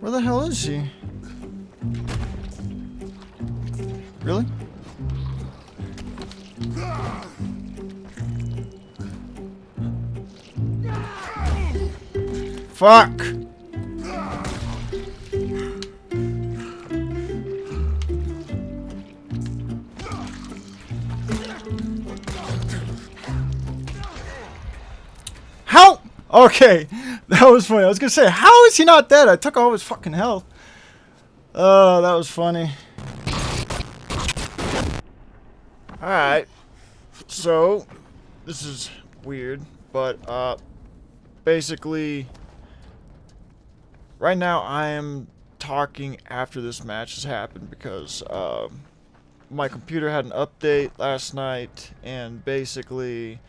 Where the hell is she? Really? Fuck! How? Okay, that was funny. I was gonna say, how is he not dead? I took all his fucking health. Oh, that was funny. Alright. So, this is weird, but, uh, basically, right now I am talking after this match has happened because, um, my computer had an update last night, and basically,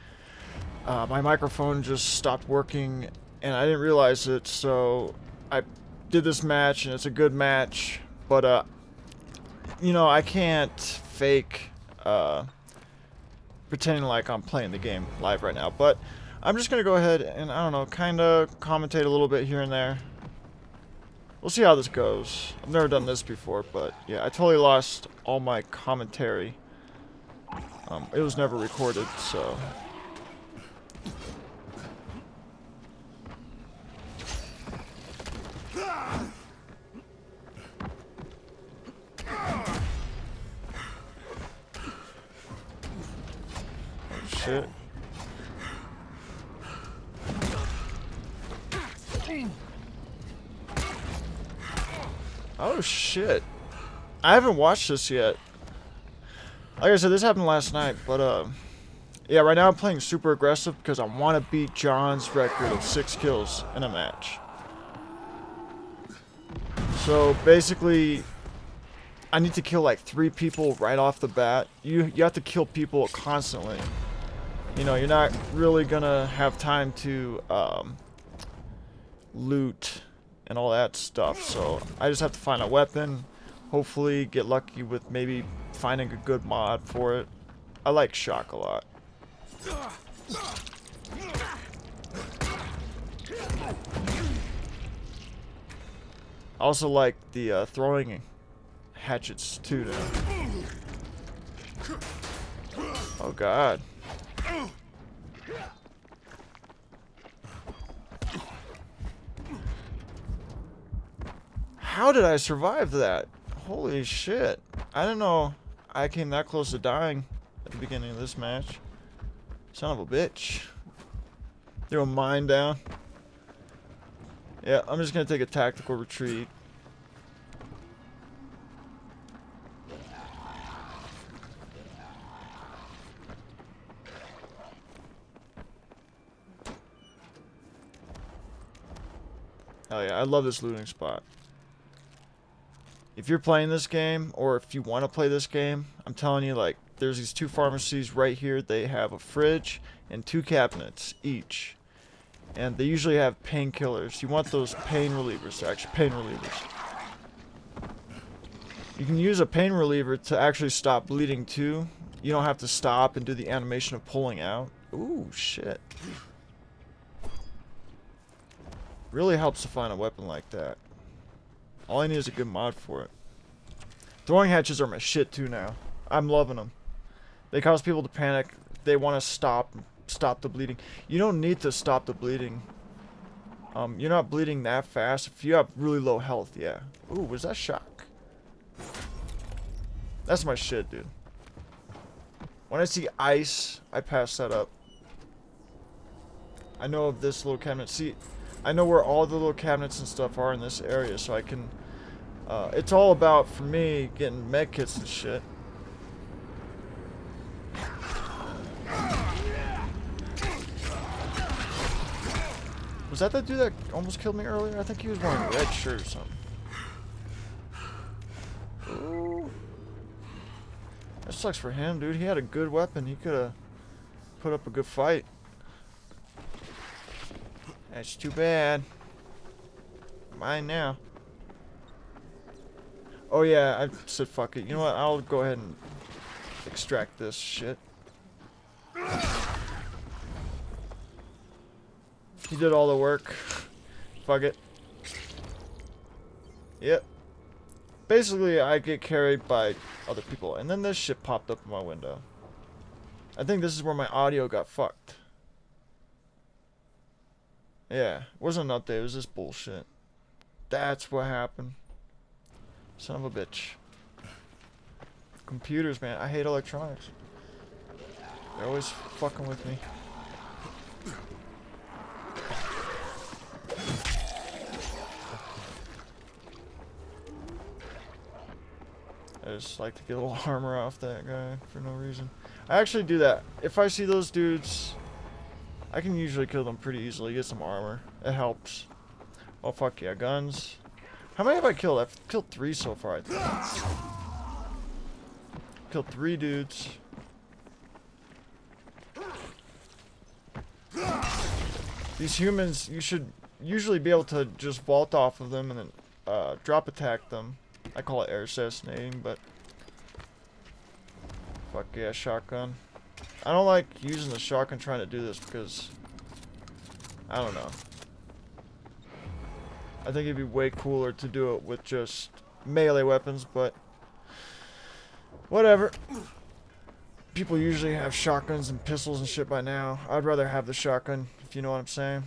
uh, my microphone just stopped working, and I didn't realize it, so I did this match, and it's a good match, but, uh, you know, I can't fake, uh, pretending like I'm playing the game live right now, but I'm just going to go ahead and, I don't know, kind of commentate a little bit here and there. We'll see how this goes. I've never done this before, but yeah, I totally lost all my commentary. Um, it was never recorded, so... Oh, shit. Oh shit. I haven't watched this yet. Like I said, this happened last night, but uh, yeah, right now I'm playing super aggressive because I want to beat John's record of six kills in a match. So basically, I need to kill like three people right off the bat. You you have to kill people constantly. You know, you're not really gonna have time to um, loot and all that stuff. So I just have to find a weapon. Hopefully get lucky with maybe finding a good mod for it. I like shock a lot. I also like the uh, throwing hatchets too now. Oh god. How did I survive that? Holy shit. I didn't know I came that close to dying at the beginning of this match. Son of a bitch. Throw a mine down. Yeah, I'm just gonna take a tactical retreat. I love this looting spot. If you're playing this game, or if you want to play this game, I'm telling you, like, there's these two pharmacies right here. They have a fridge and two cabinets each. And they usually have painkillers. You want those pain relievers, actually, pain relievers. You can use a pain reliever to actually stop bleeding too. You don't have to stop and do the animation of pulling out. Ooh, shit. Really helps to find a weapon like that. All I need is a good mod for it. Throwing hatches are my shit too now. I'm loving them. They cause people to panic. They want to stop stop the bleeding. You don't need to stop the bleeding. Um, you're not bleeding that fast. If you have really low health, yeah. Ooh, was that shock? That's my shit, dude. When I see ice, I pass that up. I know of this little cabinet. See, I know where all the little cabinets and stuff are in this area, so I can... Uh, it's all about, for me, getting med kits and shit. Was that the dude that almost killed me earlier? I think he was wearing a red shirt or something. Ooh. That sucks for him, dude. He had a good weapon. He could have put up a good fight. That's too bad. Mine now. Oh yeah, I said fuck it. You know what? I'll go ahead and extract this shit. He did all the work. Fuck it. Yep. Basically, I get carried by other people. And then this shit popped up in my window. I think this is where my audio got fucked. Yeah, it wasn't an update, it was just bullshit. That's what happened. Son of a bitch. Computers, man. I hate electronics. They're always fucking with me. I just like to get a little armor off that guy for no reason. I actually do that. If I see those dudes, I can usually kill them pretty easily. Get some armor. It helps. Oh fuck yeah, guns. How many have I killed? I've killed three so far, I think. Killed three dudes. These humans, you should usually be able to just vault off of them and then uh, drop attack them. I call it air assassinating, but fuck yeah, shotgun. I don't like using the shotgun trying to do this because I don't know. I think it'd be way cooler to do it with just melee weapons, but whatever. People usually have shotguns and pistols and shit by now. I'd rather have the shotgun, if you know what I'm saying.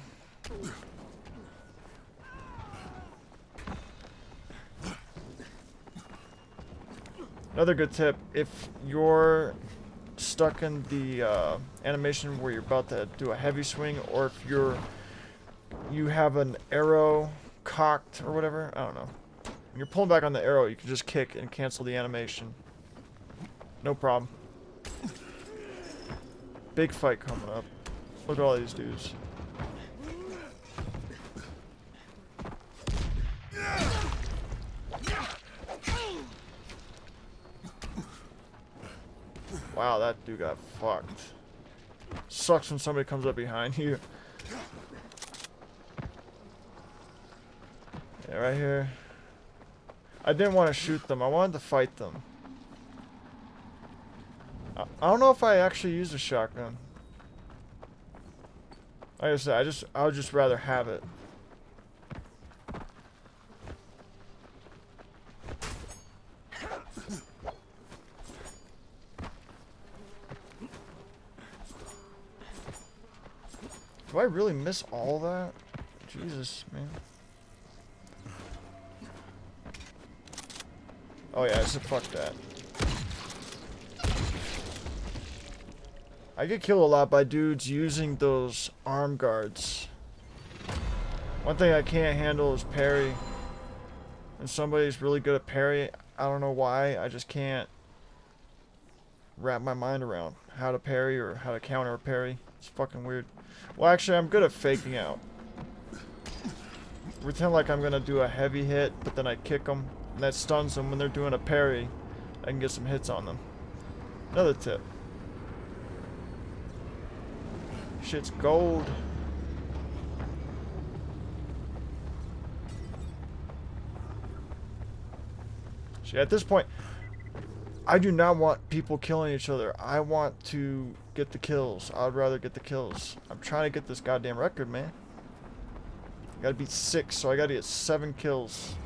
Another good tip, if you're stuck in the uh, animation where you're about to do a heavy swing, or if you're you have an arrow cocked or whatever, I don't know. When you're pulling back on the arrow, you can just kick and cancel the animation. No problem. Big fight coming up. Look at all these dudes. Wow, that dude got fucked. Sucks when somebody comes up behind you. Yeah, right here. I didn't want to shoot them. I wanted to fight them. I, I don't know if I actually used a shotgun. Like I said, I just I would just rather have it. I really miss all that? Jesus, man. Oh yeah, so fuck that. I get killed a lot by dudes using those arm guards. One thing I can't handle is parry. And somebody's really good at parry. I don't know why, I just can't wrap my mind around how to parry or how to counter parry. It's fucking weird. Well, actually, I'm good at faking out. Pretend like I'm gonna do a heavy hit, but then I kick them, and that stuns them when they're doing a parry. I can get some hits on them. Another tip. Shit's gold. See, at this point, I do not want people killing each other. I want to get the kills. I'd rather get the kills. I'm trying to get this goddamn record, man. I gotta beat six, so I gotta get seven kills.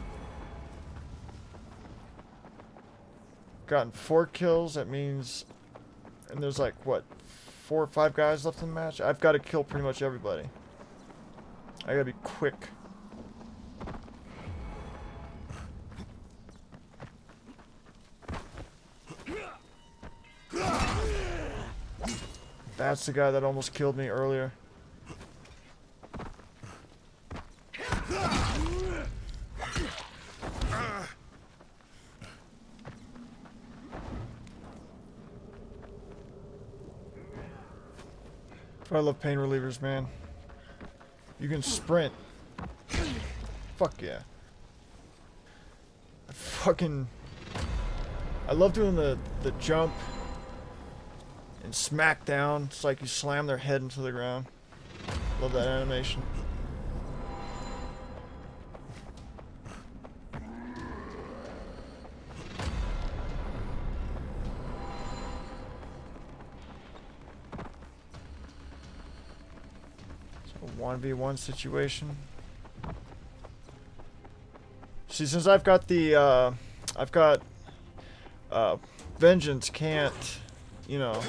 Gotten four kills, that means... And there's like, what, four or five guys left in the match? I've got to kill pretty much everybody. I gotta be quick. That's the guy that almost killed me earlier. I love pain relievers, man. You can sprint. Fuck yeah. I fucking... I love doing the, the jump smack down. It's like you slam their head into the ground. Love that animation. So 1v1 situation. See, since I've got the, uh, I've got, uh, Vengeance can't, you know,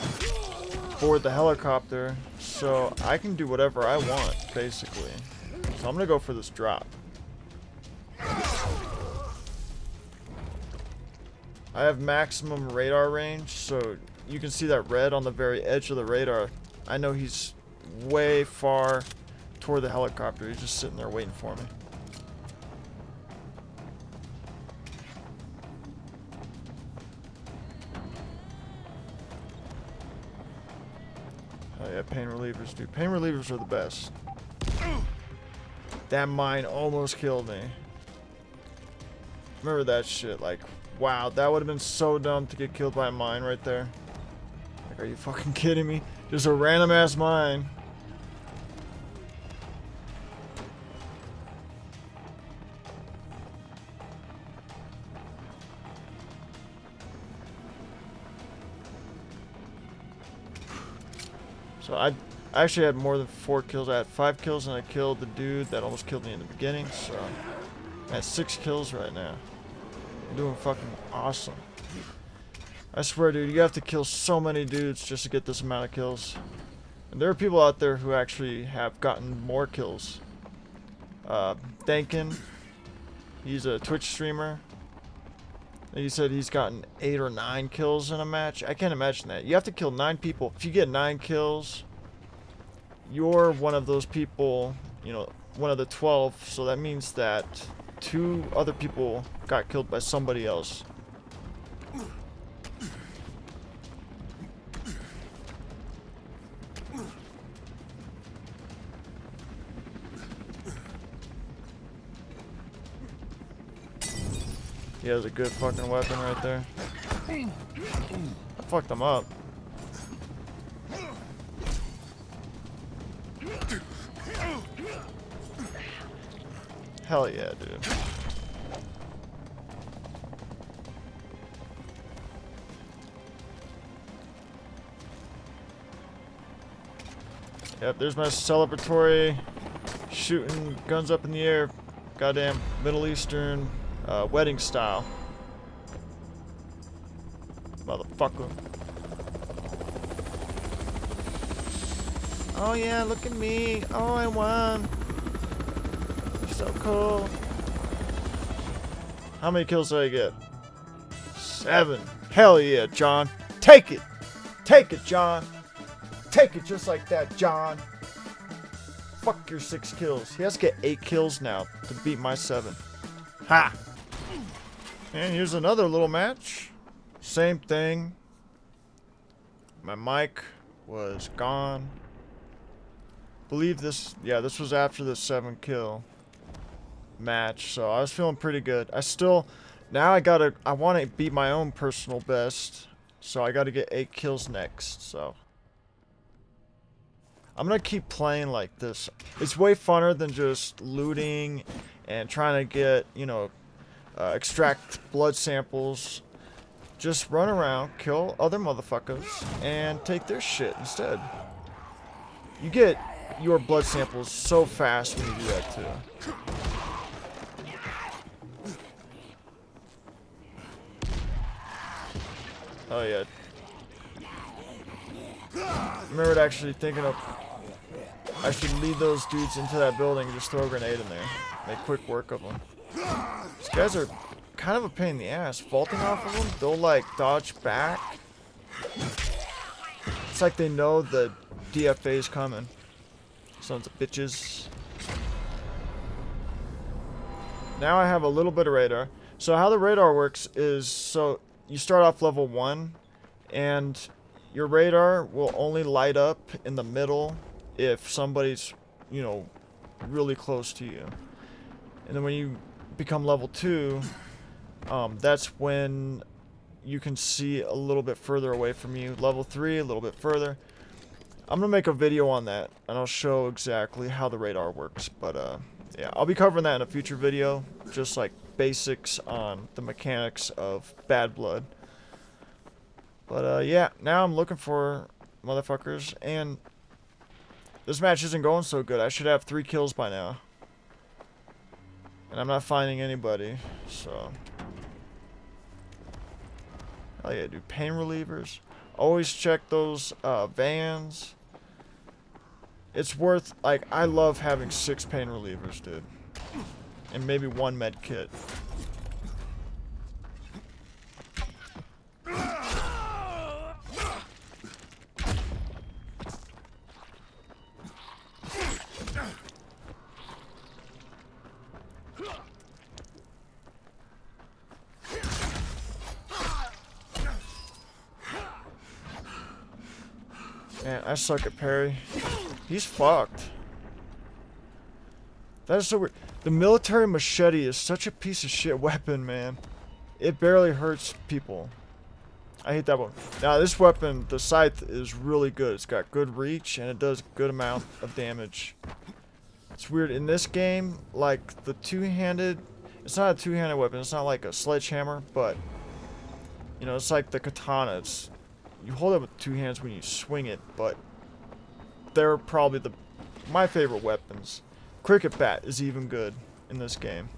board the helicopter, so I can do whatever I want, basically. So I'm gonna go for this drop. I have maximum radar range, so you can see that red on the very edge of the radar. I know he's way far toward the helicopter. He's just sitting there waiting for me. Yeah, pain relievers, dude. Pain relievers are the best. That mine almost killed me. Remember that shit, like, Wow, that would have been so dumb to get killed by a mine right there. Like, are you fucking kidding me? Just a random ass mine. So I actually had more than four kills. I had five kills and I killed the dude that almost killed me in the beginning. So I have six kills right now I'm doing fucking awesome. I swear, dude, you have to kill so many dudes just to get this amount of kills. And there are people out there who actually have gotten more kills. Uh, Dankin, he's a Twitch streamer. He said he's gotten eight or nine kills in a match. I can't imagine that. You have to kill nine people. If you get nine kills, you're one of those people, you know, one of the 12. So that means that two other people got killed by somebody else. He has a good fucking weapon right there. I fucked him up. Hell yeah, dude. Yep, there's my celebratory shooting guns up in the air. Goddamn Middle Eastern uh, wedding style. Motherfucker. Oh yeah, look at me. Oh, I won. So cool. How many kills did I get? Seven. Hell yeah, John. Take it. Take it, John. Take it just like that, John. Fuck your six kills. He has to get eight kills now to beat my seven. Ha! And here's another little match. Same thing. My mic was gone. Believe this, yeah, this was after the seven kill match, so I was feeling pretty good. I still, now I gotta, I want to beat my own personal best, so I gotta get 8 kills next, so. I'm gonna keep playing like this. It's way funner than just looting and trying to get, you know, uh, extract blood samples. Just run around, kill other motherfuckers, and take their shit instead. You get your blood samples so fast when you do that too. Oh yeah. I remember actually thinking of I should lead those dudes into that building and just throw a grenade in there. Make quick work of them. These guys are kind of a pain in the ass. Vaulting off of them, they'll like dodge back. It's like they know the DFA is coming. Sons of bitches. Now I have a little bit of radar. So how the radar works is, so you start off level 1, and your radar will only light up in the middle if somebody's, you know, really close to you. And then when you become level 2, um, that's when you can see a little bit further away from you. Level 3, a little bit further. I'm going to make a video on that, and I'll show exactly how the radar works. But, uh, yeah, I'll be covering that in a future video, just like basics on the mechanics of Bad Blood. But, uh, yeah, now I'm looking for motherfuckers, and this match isn't going so good. I should have three kills by now. And I'm not finding anybody, so... Oh yeah, dude. Pain relievers. Always check those uh, vans. It's worth, like, I love having six pain relievers, dude. And maybe one med kit. Man, I suck at parry. He's fucked. That is so weird. The military machete is such a piece of shit weapon, man. It barely hurts people. I hate that one. Now, this weapon, the scythe, is really good. It's got good reach, and it does good amount of damage. It's weird. In this game, like, the two-handed... It's not a two-handed weapon. It's not like a sledgehammer, but... You know, it's like the katana. It's you hold it with two hands when you swing it, but they're probably the my favorite weapons. Cricket bat is even good in this game.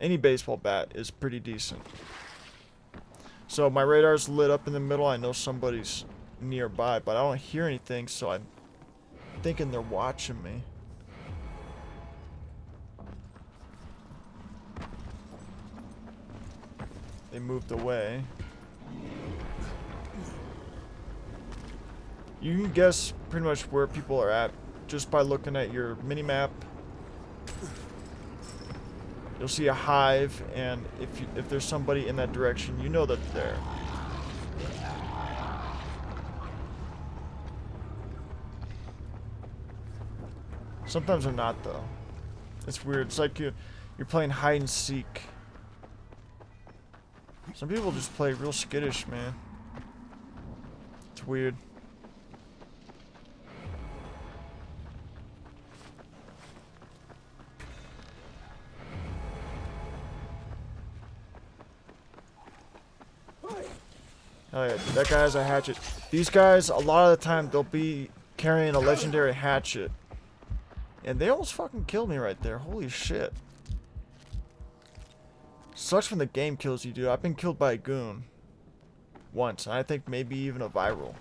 Any baseball bat is pretty decent. So my radar's lit up in the middle. I know somebody's nearby, but I don't hear anything, so I'm thinking they're watching me. They moved away. You can guess pretty much where people are at just by looking at your mini-map. You'll see a hive, and if you, if there's somebody in that direction, you know that they're there. Sometimes they're not, though. It's weird. It's like you, you're playing hide and seek. Some people just play real skittish, man. It's weird. Oh yeah, that guy has a hatchet. These guys, a lot of the time, they'll be carrying a legendary hatchet. And they almost fucking killed me right there. Holy shit. Sucks when the game kills you, dude. I've been killed by a goon. Once. And I think maybe even a viral.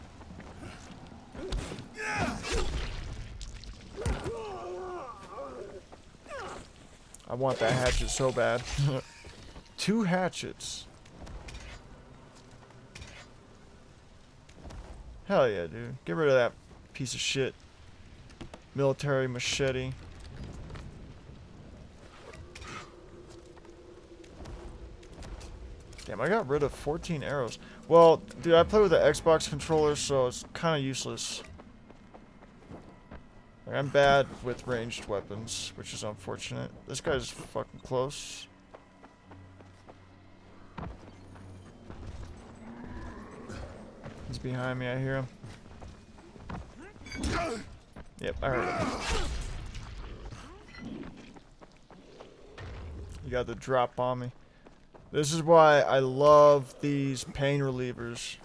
I want that hatchet so bad. Two hatchets. Hell yeah, dude. Get rid of that piece of shit. Military machete. Damn, I got rid of 14 arrows. Well, dude, I play with the Xbox controller, so it's kind of useless. I'm bad with ranged weapons, which is unfortunate. This guy's fucking close. He's behind me, I hear him. Yep, I heard him. You got the drop on me. This is why I love these pain relievers.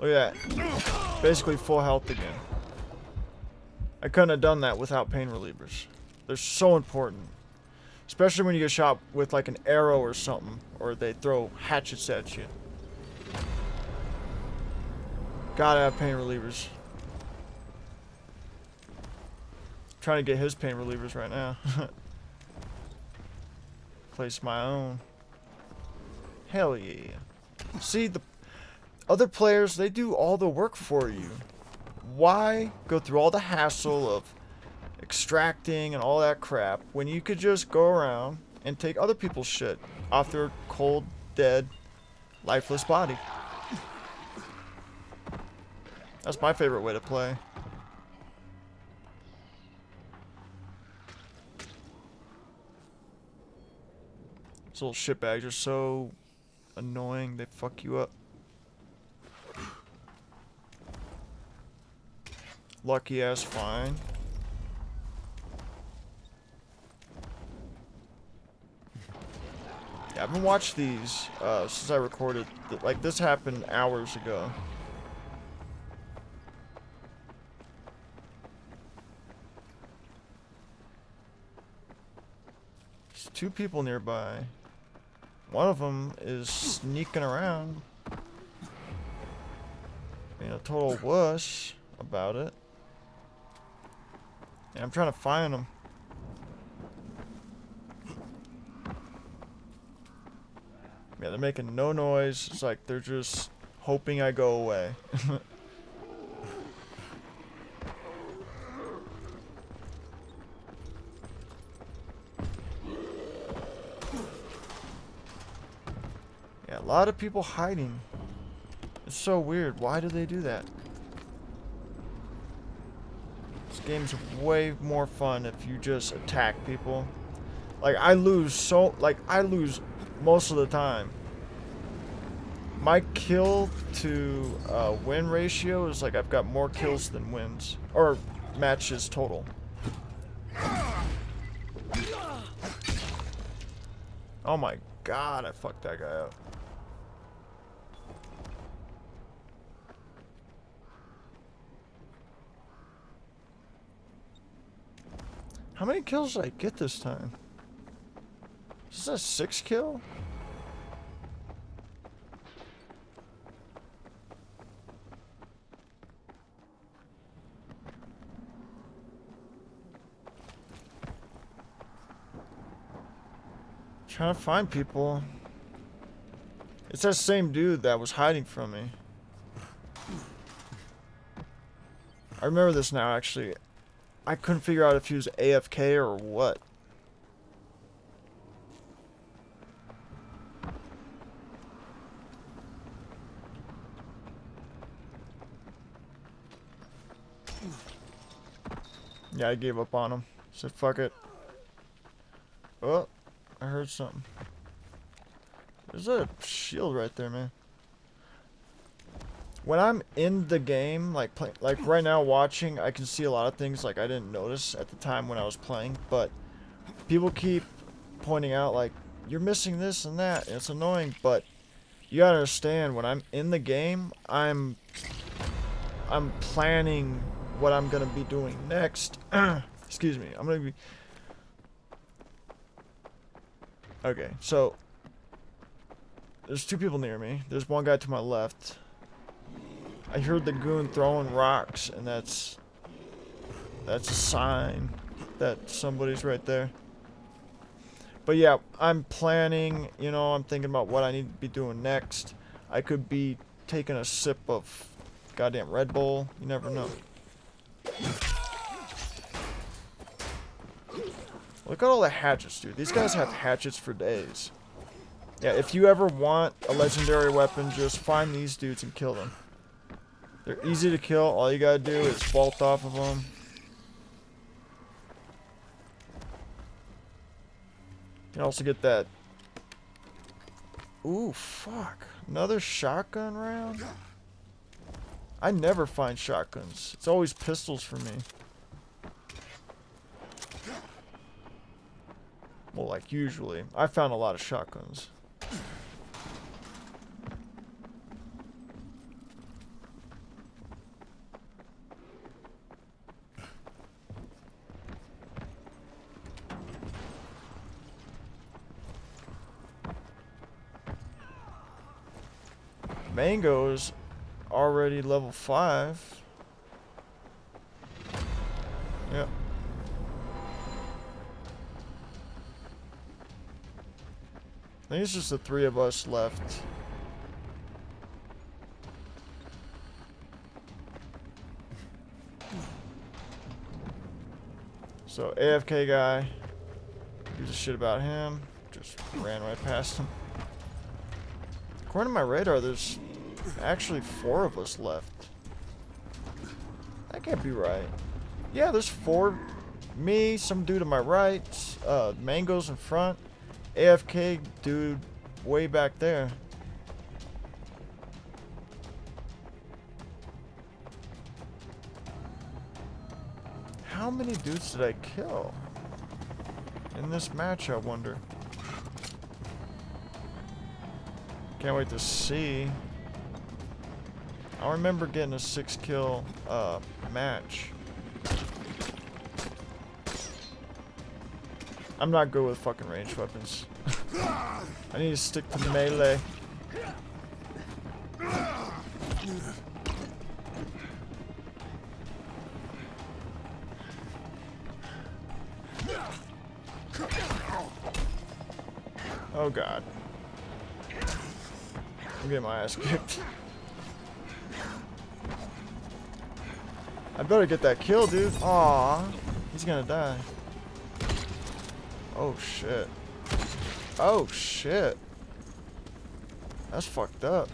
Look at that. Basically full health again. I couldn't have done that without pain relievers. They're so important. Especially when you get shot with like an arrow or something. Or they throw hatchets at you. Gotta have pain relievers. trying to get his pain relievers right now. Place my own. Hell yeah. See, the other players, they do all the work for you. Why go through all the hassle of extracting and all that crap when you could just go around and take other people's shit off their cold, dead, lifeless body? That's my favorite way to play. These little shitbags are so annoying, they fuck you up. Lucky ass fine. Yeah, I haven't watched these uh, since I recorded. Like, this happened hours ago. Two people nearby. One of them is sneaking around. Being a total wuss about it. Yeah, I'm trying to find them. Yeah, they're making no noise. It's like they're just hoping I go away. lot of people hiding. It's so weird. Why do they do that? This game's way more fun if you just attack people. Like, I lose so... Like, I lose most of the time. My kill to uh, win ratio is like I've got more kills than wins. Or matches total. Oh my god, I fucked that guy up. How many kills did I get this time? Is this a six kill? Trying to find people. It's that same dude that was hiding from me. I remember this now, actually. I couldn't figure out if he was AFK or what. Yeah, I gave up on him. Said, fuck it. Oh, I heard something. There's a shield right there, man. When I'm in the game, like play, like right now watching, I can see a lot of things like I didn't notice at the time when I was playing, but people keep pointing out like you're missing this and that. And it's annoying, but you gotta understand when I'm in the game, I'm I'm planning what I'm gonna be doing next. Excuse me. I'm gonna be Okay, so there's two people near me. There's one guy to my left. I heard the goon throwing rocks, and that's that's a sign that somebody's right there. But yeah, I'm planning, you know, I'm thinking about what I need to be doing next. I could be taking a sip of goddamn Red Bull. You never know. Look at all the hatchets, dude. These guys have hatchets for days. Yeah, if you ever want a legendary weapon, just find these dudes and kill them. They're easy to kill. All you gotta do is vault off of them. You can also get that. Ooh, fuck. Another shotgun round? I never find shotguns. It's always pistols for me. Well, like usually. I found a lot of shotguns. Mango's already level 5. Yep. I think it's just the three of us left. So AFK guy, gives a shit about him, just ran right past him. According to my radar, there's actually four of us left. That can't be right. Yeah, there's four. Me, some dude to my right, uh, Mango's in front, AFK dude way back there. How many dudes did I kill? In this match, I wonder. Can't wait to see. I remember getting a six kill uh, match. I'm not good with fucking ranged weapons. I need to stick to melee. Oh god. I'm getting my ass kicked. I better get that kill, dude. Aw, he's gonna die. Oh shit. Oh shit. That's fucked up.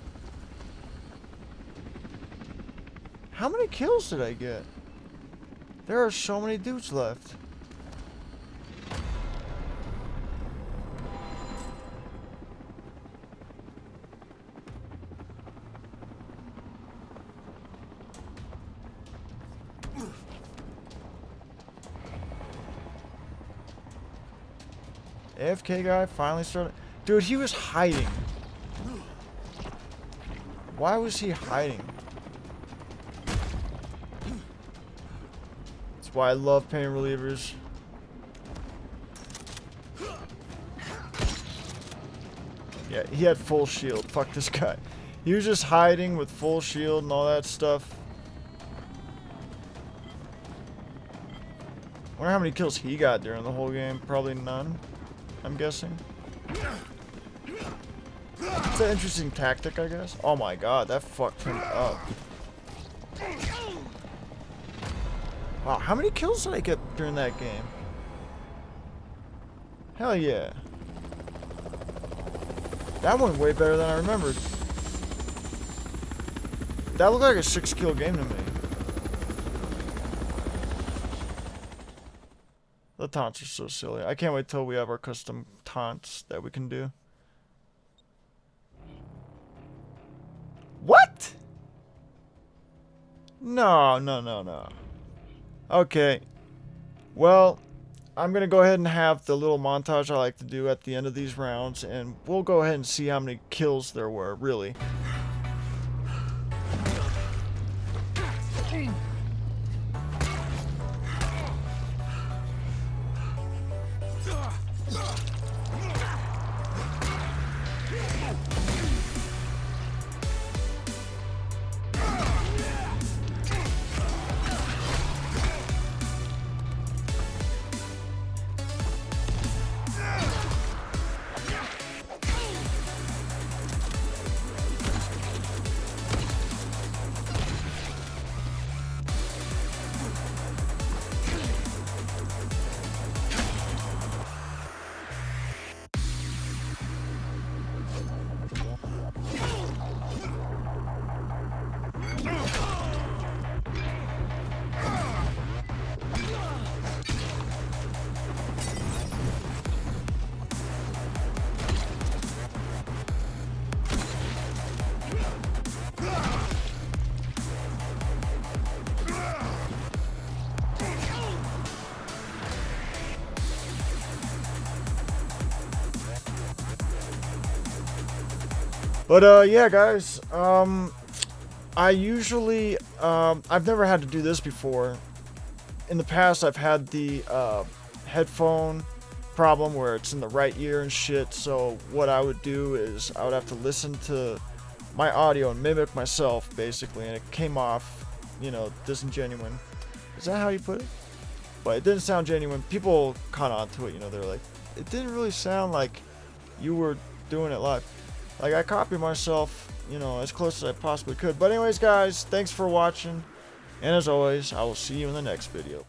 How many kills did I get? There are so many dudes left. AFK guy finally started. Dude, he was hiding. Why was he hiding? That's why I love pain relievers. Yeah, he had full shield. Fuck this guy. He was just hiding with full shield and all that stuff. wonder how many kills he got during the whole game. Probably none. I'm guessing. It's an interesting tactic, I guess. Oh my god, that fucked him up. Wow, how many kills did I get during that game? Hell yeah. That went way better than I remembered. That looked like a six kill game to me. Taunts are so silly. I can't wait till we have our custom taunts that we can do. What? No, no, no, no. Okay. Well, I'm going to go ahead and have the little montage I like to do at the end of these rounds, and we'll go ahead and see how many kills there were, really. But uh, yeah, guys. Um, I usually um, I've never had to do this before. In the past, I've had the uh, headphone problem where it's in the right ear and shit. So what I would do is I would have to listen to my audio and mimic myself basically, and it came off, you know, disingenuine. Is that how you put it? But it didn't sound genuine. People caught on to it. You know, they're like, it didn't really sound like you were doing it live. Like, I copied myself, you know, as close as I possibly could. But anyways, guys, thanks for watching. And as always, I will see you in the next video.